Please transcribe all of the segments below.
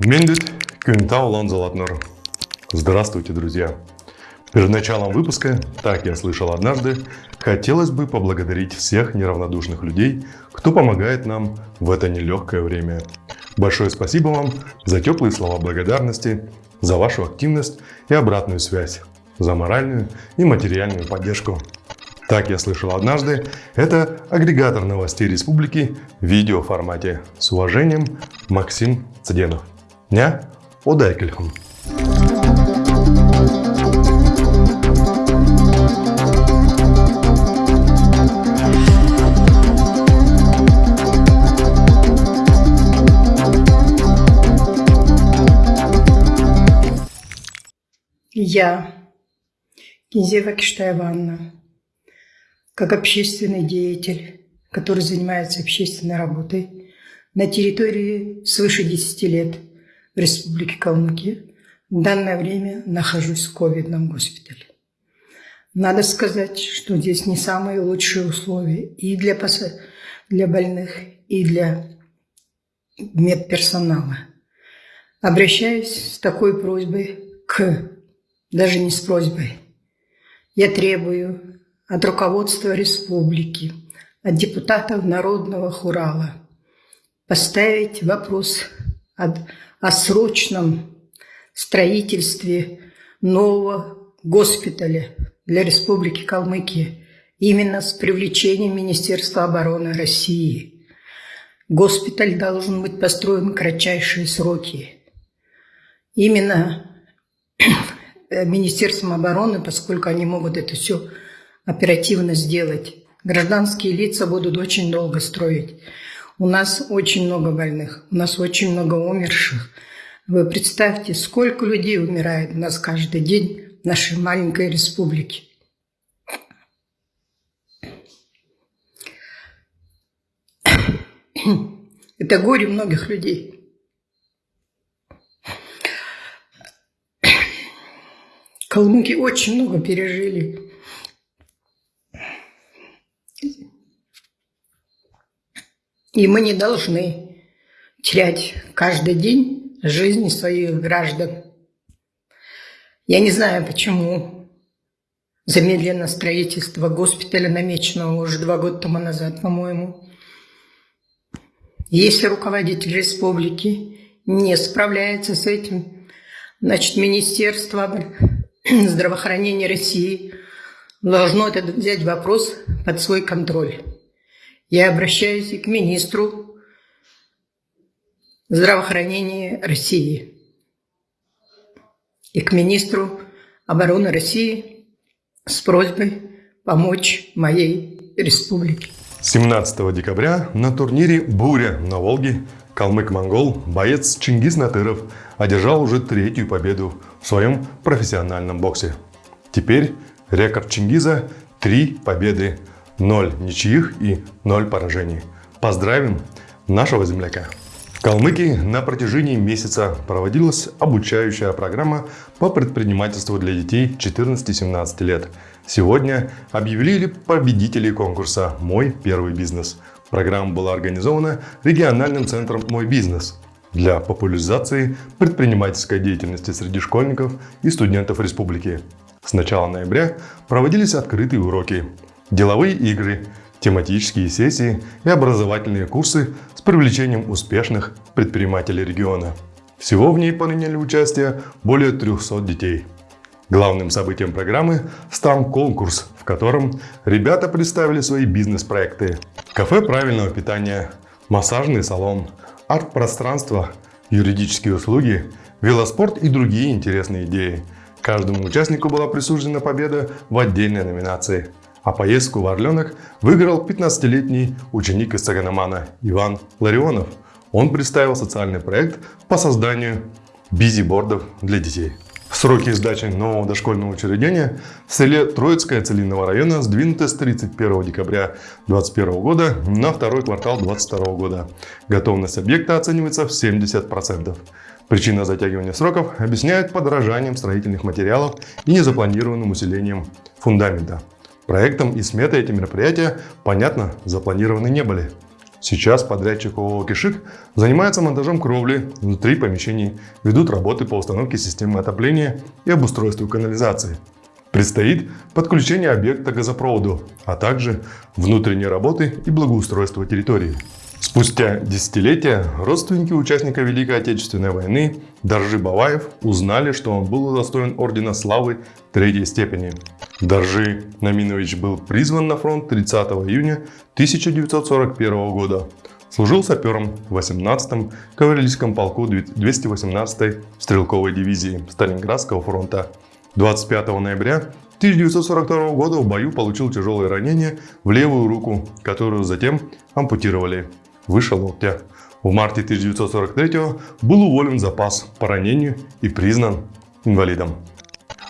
Мендит Кюнтау Ланзалатнер. Здравствуйте, друзья! Перед началом выпуска, так я слышал однажды, хотелось бы поблагодарить всех неравнодушных людей, кто помогает нам в это нелегкое время. Большое спасибо вам за теплые слова благодарности, за вашу активность и обратную связь, за моральную и материальную поддержку. Так я слышал однажды, это агрегатор новостей республики в видеоформате. С уважением, Максим Цыденов. Ня Одайкельхам. Я, Кинзева Ивановна, как общественный деятель, который занимается общественной работой на территории свыше 10 лет в Республике Калмыкия, в данное время нахожусь в ковидном госпитале. Надо сказать, что здесь не самые лучшие условия и для, для больных, и для медперсонала. Обращаюсь с такой просьбой к, даже не с просьбой, я требую от руководства республики, от депутатов Народного Хурала поставить вопрос о, о срочном строительстве нового госпиталя для Республики Калмыкия именно с привлечением Министерства обороны России. Госпиталь должен быть построен в кратчайшие сроки. Именно Министерством обороны, поскольку они могут это все оперативно сделать. Гражданские лица будут очень долго строить. У нас очень много больных, у нас очень много умерших. Вы представьте, сколько людей умирает у нас каждый день в нашей маленькой республике. Это горе многих людей. Калмыки очень много пережили. И мы не должны терять каждый день жизни своих граждан. Я не знаю, почему замедлено строительство госпиталя, намеченного уже два года тому назад, по-моему. Если руководитель республики не справляется с этим, значит, Министерство здравоохранения России должно этот взять вопрос под свой контроль. Я обращаюсь и к министру здравоохранения России, и к министру обороны России с просьбой помочь моей республике. 17 декабря на турнире «Буря» на Волге калмык-монгол боец Чингис Натыров одержал уже третью победу в своем профессиональном боксе. Теперь рекорд Чингиза – три победы – 0 ничьих и 0 поражений. Поздравим нашего земляка! В Калмыкии на протяжении месяца проводилась обучающая программа по предпринимательству для детей 14-17 лет. Сегодня объявили победителей конкурса «Мой первый бизнес». Программа была организована региональным центром «Мой бизнес» для популяризации предпринимательской деятельности среди школьников и студентов республики. С начала ноября проводились открытые уроки деловые игры, тематические сессии и образовательные курсы с привлечением успешных предпринимателей региона. Всего в ней приняли участие более 300 детей. Главным событием программы стал конкурс, в котором ребята представили свои бизнес-проекты. Кафе правильного питания, массажный салон, арт-пространство, юридические услуги, велоспорт и другие интересные идеи. Каждому участнику была присуждена победа в отдельной номинации – а поездку в Орленок выиграл 15-летний ученик из Цаганамана Иван Ларионов. Он представил социальный проект по созданию бизибордов для детей. Сроки сдачи нового дошкольного учреждения в селе Троицкое Целинного района сдвинуты с 31 декабря 2021 года на второй квартал 2022 года. Готовность объекта оценивается в 70%. Причина затягивания сроков объясняют подорожанием строительных материалов и незапланированным усилением фундамента. Проектом и сметой эти мероприятия, понятно, запланированы не были. Сейчас подрядчик ООО «Кишик» занимается монтажом кровли внутри помещений, ведут работы по установке системы отопления и обустройству канализации. Предстоит подключение объекта к газопроводу, а также внутренние работы и благоустройство территории. Спустя десятилетия родственники участника Великой Отечественной войны Доржи Баваев узнали, что он был удостоен Ордена Славы Третьей степени. Доржи Наминович был призван на фронт 30 июня 1941 года. Служил сапером в 18-м кавалерийском полку 218-й стрелковой дивизии Сталинградского фронта. 25 ноября 1942 года в бою получил тяжелое ранение в левую руку, которую затем ампутировали выше локтя. В марте 1943 был уволен в запас по ранению и признан инвалидом.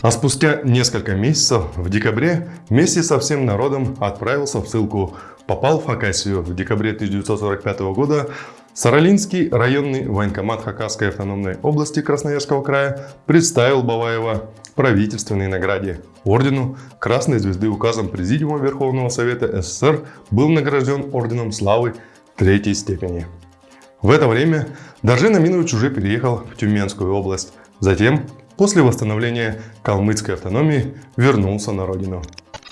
А спустя несколько месяцев, в декабре, вместе со всем народом отправился в ссылку. Попал в Хакасию в декабре 1945 года. Саралинский районный военкомат Хакасской автономной области Красноярского края представил Баваева правительственной награде. Ордену Красной Звезды указом Президиума Верховного Совета СССР был награжден Орденом Славы третьей степени. В это время Доржин Аминович уже переехал в Тюменскую область. Затем, после восстановления калмыцкой автономии, вернулся на родину.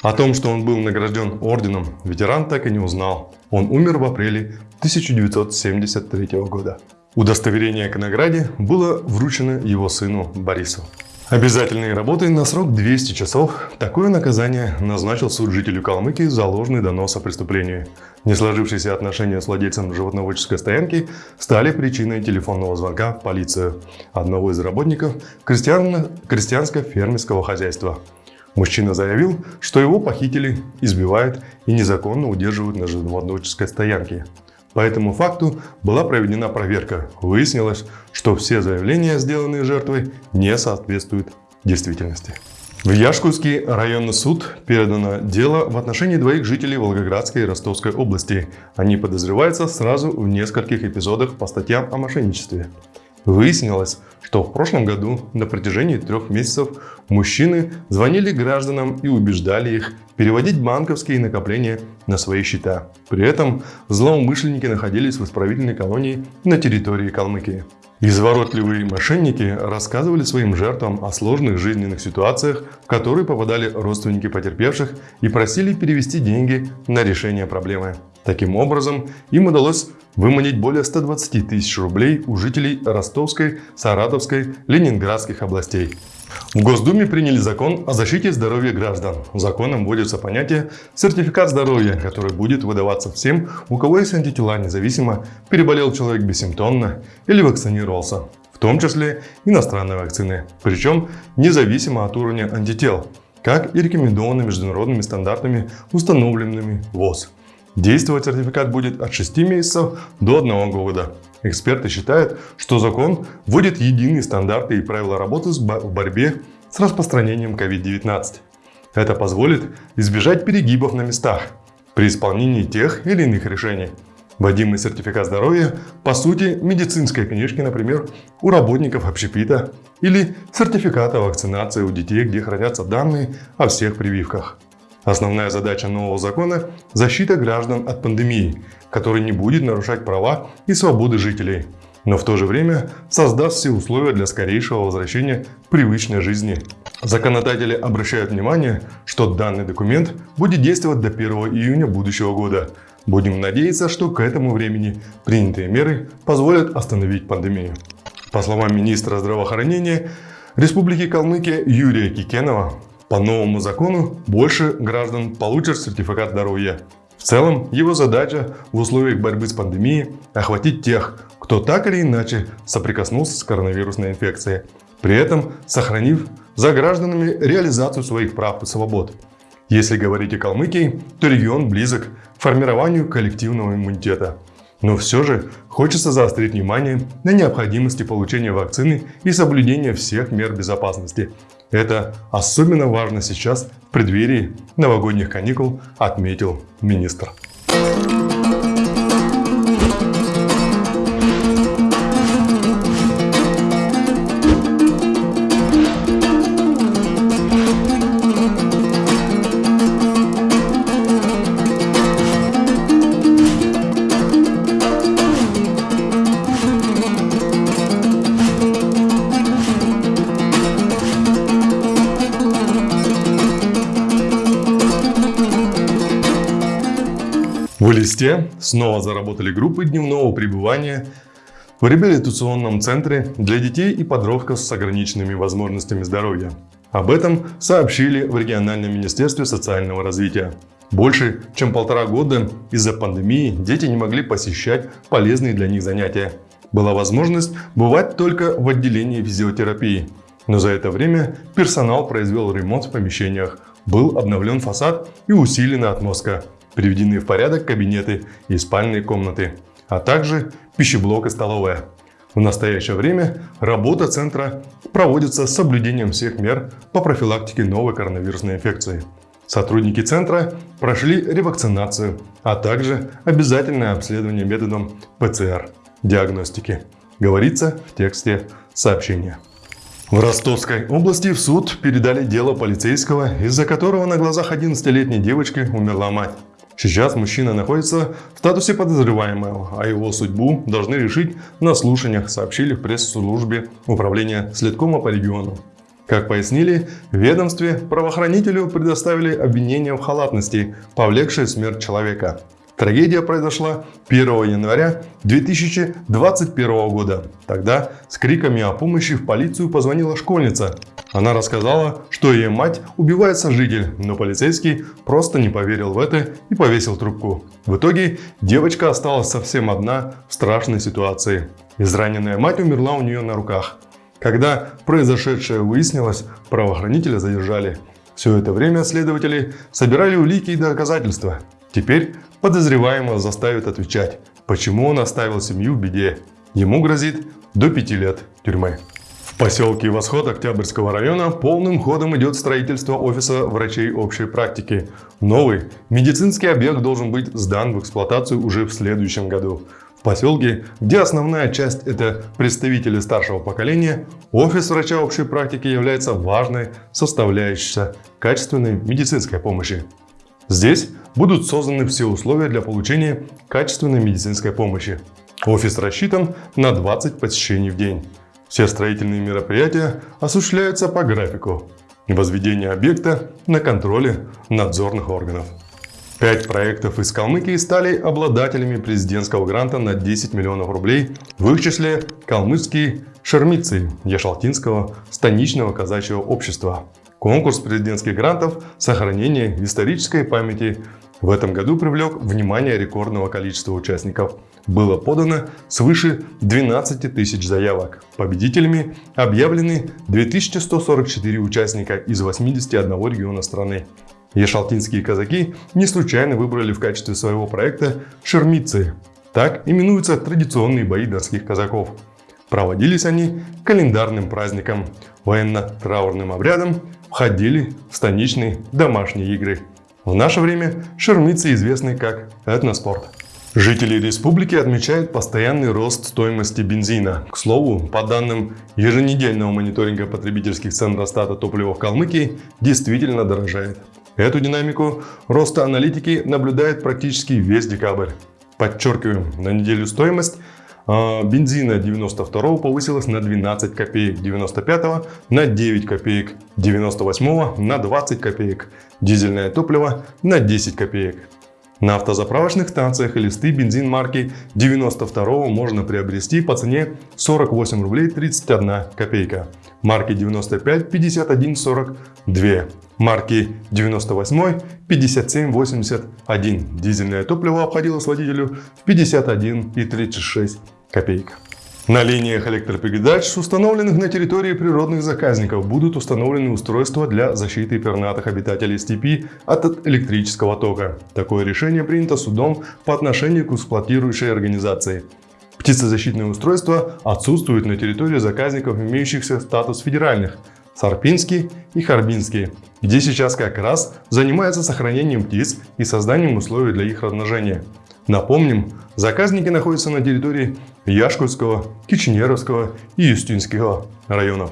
О том, что он был награжден орденом, ветеран так и не узнал. Он умер в апреле 1973 года. Удостоверение к награде было вручено его сыну Борису. Обязательные работы на срок 200 часов. Такое наказание назначил суд жителю Калмыкии за ложный донос о преступлении. Не сложившиеся отношения с владельцем животноводческой стоянки стали причиной телефонного звонка в полицию одного из работников крестьян... крестьянско-фермерского хозяйства. Мужчина заявил, что его похитили, избивают и незаконно удерживают на животноводческой стоянке. По этому факту была проведена проверка. Выяснилось, что все заявления, сделанные жертвой, не соответствуют действительности. В Яшкутский районный суд передано дело в отношении двоих жителей Волгоградской и Ростовской области. Они подозреваются сразу в нескольких эпизодах по статьям о мошенничестве. Выяснилось, что в прошлом году на протяжении трех месяцев мужчины звонили гражданам и убеждали их переводить банковские накопления на свои счета. При этом злоумышленники находились в исправительной колонии на территории Калмыкии. Изворотливые мошенники рассказывали своим жертвам о сложных жизненных ситуациях, в которые попадали родственники потерпевших и просили перевести деньги на решение проблемы. Таким образом, им удалось выманить более 120 тысяч рублей у жителей Ростовской, Саратовской, Ленинградских областей. В Госдуме приняли закон о защите здоровья граждан. Законом вводится понятие «сертификат здоровья», который будет выдаваться всем, у кого есть антитела, независимо, переболел человек бессимптомно или вакцинировался, в том числе иностранные вакцины, причем независимо от уровня антител, как и рекомендовано международными стандартами, установленными ВОЗ. Действовать сертификат будет от 6 месяцев до 1 года. Эксперты считают, что закон вводит единые стандарты и правила работы в борьбе с распространением COVID-19. Это позволит избежать перегибов на местах при исполнении тех или иных решений. Вводимый сертификат здоровья по сути медицинской книжки, например, у работников общепита или сертификата вакцинации у детей, где хранятся данные о всех прививках. Основная задача нового закона – защита граждан от пандемии, который не будет нарушать права и свободы жителей, но в то же время создаст все условия для скорейшего возвращения привычной жизни. Законодатели обращают внимание, что данный документ будет действовать до 1 июня будущего года. Будем надеяться, что к этому времени принятые меры позволят остановить пандемию. По словам министра здравоохранения Республики Калмыкия Юрия Кикенова, по новому закону больше граждан получат сертификат здоровья. В целом, его задача в условиях борьбы с пандемией охватить тех, кто так или иначе соприкоснулся с коронавирусной инфекцией, при этом сохранив за гражданами реализацию своих прав и свобод. Если говорить о Калмыкии, то регион близок к формированию коллективного иммунитета. Но все же хочется заострить внимание на необходимости получения вакцины и соблюдения всех мер безопасности, это особенно важно сейчас в преддверии новогодних каникул, отметил министр. В Элисте снова заработали группы дневного пребывания в реабилитационном центре для детей и подростков с ограниченными возможностями здоровья. Об этом сообщили в региональном министерстве социального развития. Больше чем полтора года из-за пандемии дети не могли посещать полезные для них занятия. Была возможность бывать только в отделении физиотерапии. Но за это время персонал произвел ремонт в помещениях, был обновлен фасад и усилена отмостка, приведены в порядок кабинеты и спальные комнаты, а также пищеблок и столовая. В настоящее время работа центра проводится с соблюдением всех мер по профилактике новой коронавирусной инфекции. Сотрудники центра прошли ревакцинацию, а также обязательное обследование методом ПЦР диагностики, говорится в тексте сообщения. В Ростовской области в суд передали дело полицейского, из-за которого на глазах 11-летней девочки умерла мать. Сейчас мужчина находится в статусе подозреваемого, а его судьбу должны решить на слушаниях, сообщили в пресс-службе управления следкома по региону. Как пояснили, в ведомстве правоохранителю предоставили обвинение в халатности, повлекшее смерть человека. Трагедия произошла 1 января 2021 года. Тогда с криками о помощи в полицию позвонила школьница. Она рассказала, что ее мать убивает сожитель, но полицейский просто не поверил в это и повесил трубку. В итоге девочка осталась совсем одна в страшной ситуации. Израненная мать умерла у нее на руках. Когда произошедшее выяснилось, правоохранителя задержали. Все это время следователи собирали улики и доказательства. Теперь подозреваемого заставят отвечать, почему он оставил семью в беде. Ему грозит до 5 лет тюрьмы. В поселке Восход Октябрьского района полным ходом идет строительство офиса врачей общей практики. Новый медицинский объект должен быть сдан в эксплуатацию уже в следующем году. В поселке, где основная часть это представители старшего поколения, офис врача общей практики является важной составляющей качественной медицинской помощи. Здесь будут созданы все условия для получения качественной медицинской помощи. Офис рассчитан на 20 посещений в день. Все строительные мероприятия осуществляются по графику. Возведение объекта на контроле надзорных органов. Пять проектов из Калмыкии стали обладателями президентского гранта на 10 миллионов рублей, в их числе калмыцкие шермицы Яшалтинского станичного казачьего общества. Конкурс президентских грантов «Сохранение исторической памяти» в этом году привлек внимание рекордного количества участников. Было подано свыше 12 тысяч заявок. Победителями объявлены 2144 участника из 81 региона страны. Ешалтинские казаки не случайно выбрали в качестве своего проекта шермицы. Так именуются традиционные бои донских казаков. Проводились они календарным праздником, военно-траурным обрядом, входили в станичные домашние игры. В наше время шермицы известны как этноспорт. Жители республики отмечают постоянный рост стоимости бензина. К слову, по данным еженедельного мониторинга потребительских цен Росстата топлива в Калмыкии действительно дорожает. Эту динамику роста аналитики наблюдает практически весь декабрь. Подчеркиваем, на неделю стоимость бензина 92 повысилась на 12 копеек, 95 на 9 копеек, 98 на 20 копеек, дизельное топливо на 10 копеек. На автозаправочных станциях листы бензин марки 92 можно приобрести по цене 48 рублей 31 копейка. Марки 95 51 42. Марки 98 57 81. Дизельное топливо обходилось водителю в 51 и 36 копеек. На линиях электропередач, установленных на территории природных заказников, будут установлены устройства для защиты пернатых обитателей степи от электрического тока. Такое решение принято судом по отношению к эксплуатирующей организации. Птицезащитные устройства отсутствуют на территории заказников, имеющихся статус федеральных – Сарпинский и Харбинский, где сейчас как раз занимаются сохранением птиц и созданием условий для их размножения. Напомним, заказники находятся на территории Яшкутского, Кичнеровского и Юстинского районов.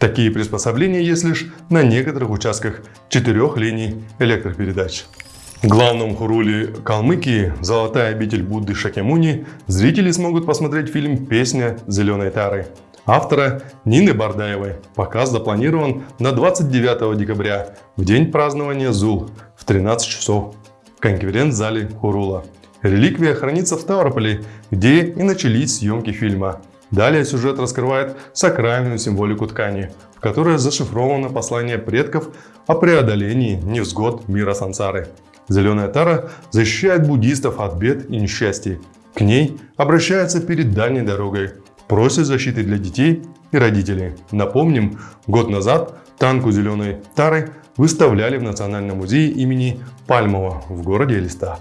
Такие приспособления есть лишь на некоторых участках четырех линий электропередач. В главном хуруле Калмыкии «Золотая обитель Будды Шакемуни» зрители смогут посмотреть фильм «Песня зеленой тары» автора Нины Бардаевой. Показ запланирован на 29 декабря, в день празднования ЗУЛ в 13 часов конференц-зале Хурула. Реликвия хранится в Ставрополе, где и начались съемки фильма. Далее сюжет раскрывает сакральную символику ткани, в которой зашифровано послание предков о преодолении невзгод мира сансары. Зеленая тара защищает буддистов от бед и несчастий. К ней обращаются перед дальней дорогой, просят защиты для детей и родителей. Напомним, год назад танку зеленой тары выставляли в Национальном музее имени Пальмова в городе Элиста.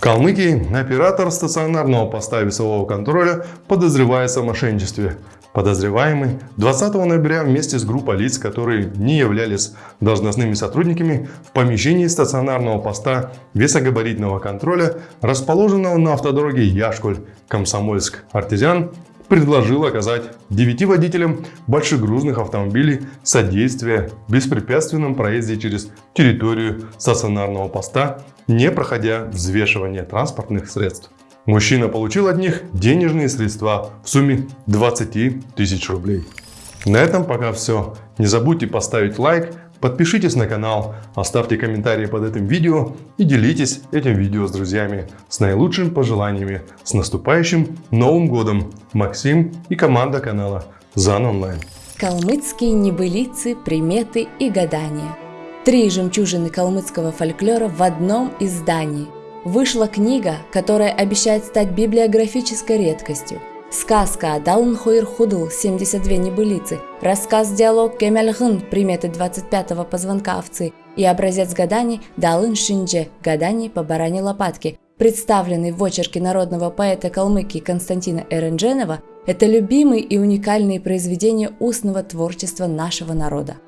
Калмыкии оператор стационарного поста весового контроля подозревается в мошенничестве. Подозреваемый 20 ноября вместе с группой лиц, которые не являлись должностными сотрудниками, в помещении стационарного поста весогабаритного контроля, расположенного на автодороге Яшкуль-Комсомольск-Артезиан, предложил оказать девяти водителям большегрузных автомобилей содействие в беспрепятственном проезде через территорию стационарного поста, не проходя взвешивание транспортных средств. Мужчина получил от них денежные средства в сумме 20 тысяч рублей. На этом пока все. Не забудьте поставить лайк, Подпишитесь на канал, оставьте комментарии под этим видео и делитесь этим видео с друзьями. С наилучшими пожеланиями. С наступающим Новым Годом! Максим и команда канала ЗАН Онлайн. Калмыцкие небылицы, приметы и гадания. Три жемчужины калмыцкого фольклора в одном издании. Вышла книга, которая обещает стать библиографической редкостью – Сказка «Далн Хойр Худл» 72 небылицы, рассказ-диалог «Кемельгын» приметы 25-го позвонка овцы. И образец гаданий «Далын Шиндже» гаданий по баране лопатки, представленный в очерке народного поэта Калмыкии Константина Эрендженова, это любимые и уникальные произведения устного творчества нашего народа.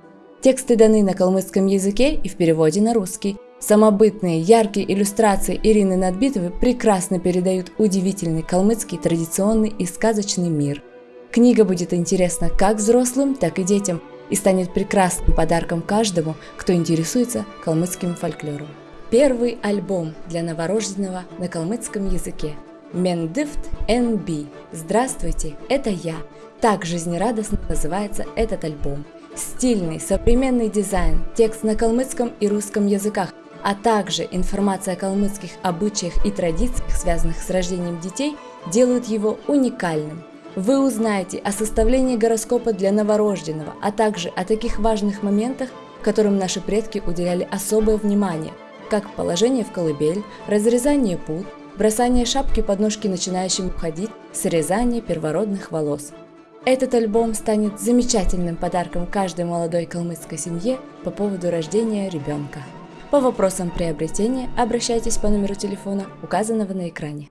Тексты даны на калмыцком языке и в переводе на русский – Самобытные, яркие иллюстрации Ирины Надбитовой прекрасно передают удивительный калмыцкий традиционный и сказочный мир. Книга будет интересна как взрослым, так и детям и станет прекрасным подарком каждому, кто интересуется калмыцким фольклором. Первый альбом для новорожденного на калмыцком языке. Мендифт НБ. Здравствуйте, это я. Так жизнерадостно называется этот альбом. Стильный, современный дизайн, текст на калмыцком и русском языках, а также информация о калмыцких обычаях и традициях, связанных с рождением детей, делают его уникальным. Вы узнаете о составлении гороскопа для новорожденного, а также о таких важных моментах, которым наши предки уделяли особое внимание, как положение в колыбель, разрезание пут, бросание шапки под ножки начинающим уходить, срезание первородных волос. Этот альбом станет замечательным подарком каждой молодой калмыцкой семье по поводу рождения ребенка. По вопросам приобретения обращайтесь по номеру телефона, указанного на экране.